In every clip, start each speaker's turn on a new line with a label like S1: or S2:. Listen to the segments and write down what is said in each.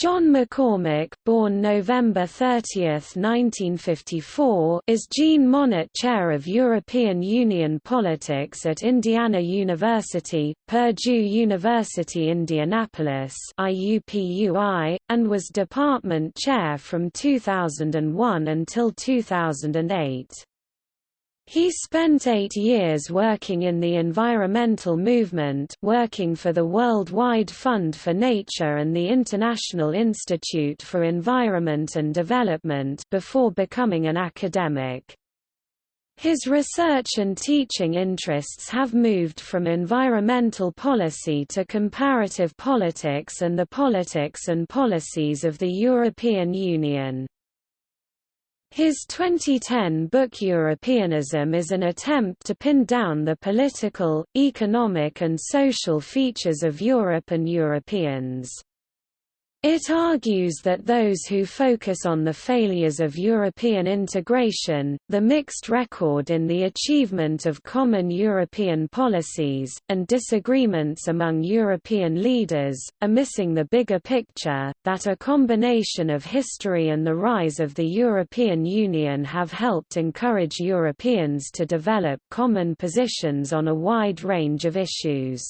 S1: John McCormick, born November 30, 1954, is Jean Monnet Chair of European Union Politics at Indiana University, Purdue University Indianapolis IUPUI, and was department chair from 2001 until 2008. He spent eight years working in the environmental movement working for the Worldwide Fund for Nature and the International Institute for Environment and Development before becoming an academic. His research and teaching interests have moved from environmental policy to comparative politics and the politics and policies of the European Union. His 2010 book Europeanism is an attempt to pin down the political, economic and social features of Europe and Europeans. It argues that those who focus on the failures of European integration, the mixed record in the achievement of common European policies, and disagreements among European leaders, are missing the bigger picture, that a combination of history and the rise of the European Union have helped encourage Europeans to develop common positions on a wide range of issues.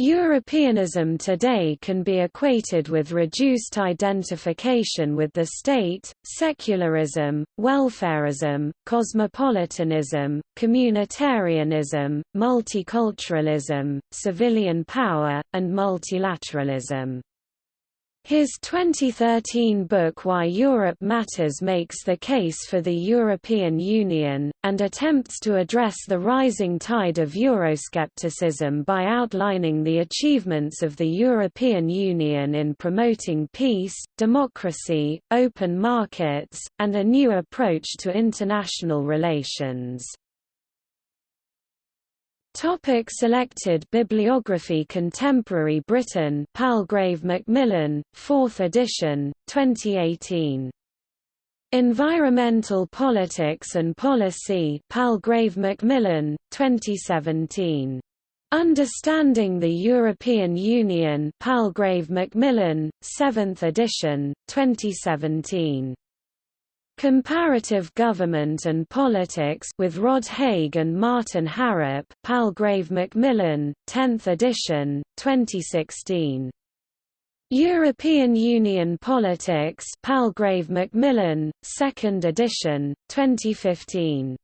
S1: Europeanism today can be equated with reduced identification with the state, secularism, welfarism, cosmopolitanism, communitarianism, multiculturalism, civilian power, and multilateralism. His 2013 book Why Europe Matters makes the case for the European Union, and attempts to address the rising tide of Euroscepticism by outlining the achievements of the European Union in promoting peace, democracy, open markets, and a new approach to international relations.
S2: Topic selected bibliography Contemporary Britain Palgrave Macmillan, 4th edition, 2018.
S1: Environmental Politics and Policy Palgrave Macmillan, 2017. Understanding the European Union Palgrave Macmillan, 7th edition, 2017. Comparative Government and Politics with Rod Hague and Martin Harrop Palgrave Macmillan, 10th edition, 2016. European Union Politics Palgrave Macmillan, 2nd edition, 2015.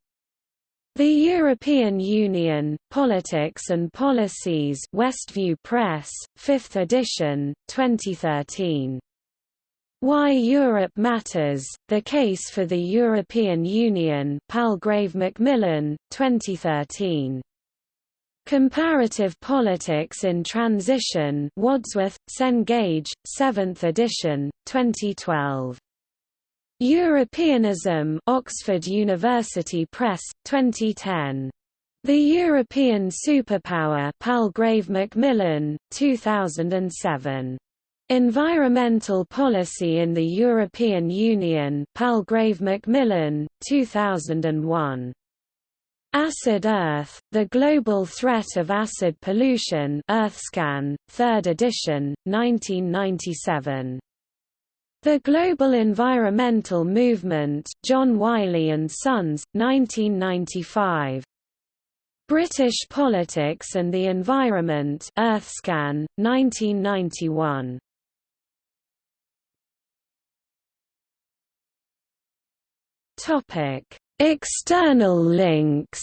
S1: The European Union, Politics and Policies Westview Press, 5th edition, 2013. Why Europe Matters, The Case for the European Union Palgrave Macmillan, 2013. Comparative Politics in Transition Wadsworth, Cengage, 7th edition, 2012. Europeanism Oxford University Press, 2010. The European Superpower Palgrave Macmillan, 2007. Environmental Policy in the European Union Palgrave Macmillan, 2001. Acid Earth, The Global Threat of Acid Pollution EarthScan, 3rd edition, 1997. The Global Environmental Movement John Wiley & Sons, 1995. British Politics and the Environment EarthScan, 1991. Topic: External links.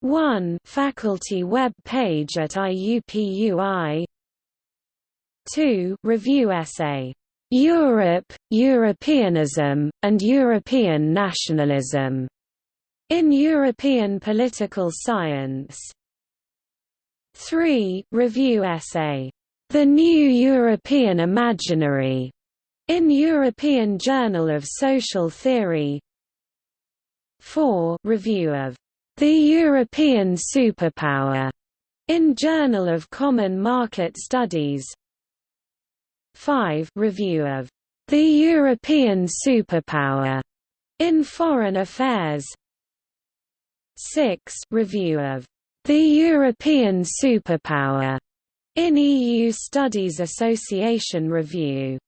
S1: 1 Faculty web page at IUPUI 2 Review essay, "'Europe, Europeanism, and European Nationalism' in European Political Science. 3 Review essay, "'The New European Imaginary' In European Journal of Social Theory. 4 Review of The European Superpower in Journal of Common Market Studies. 5 Review of The European Superpower in Foreign Affairs. 6 Review of The European Superpower In EU Studies Association Review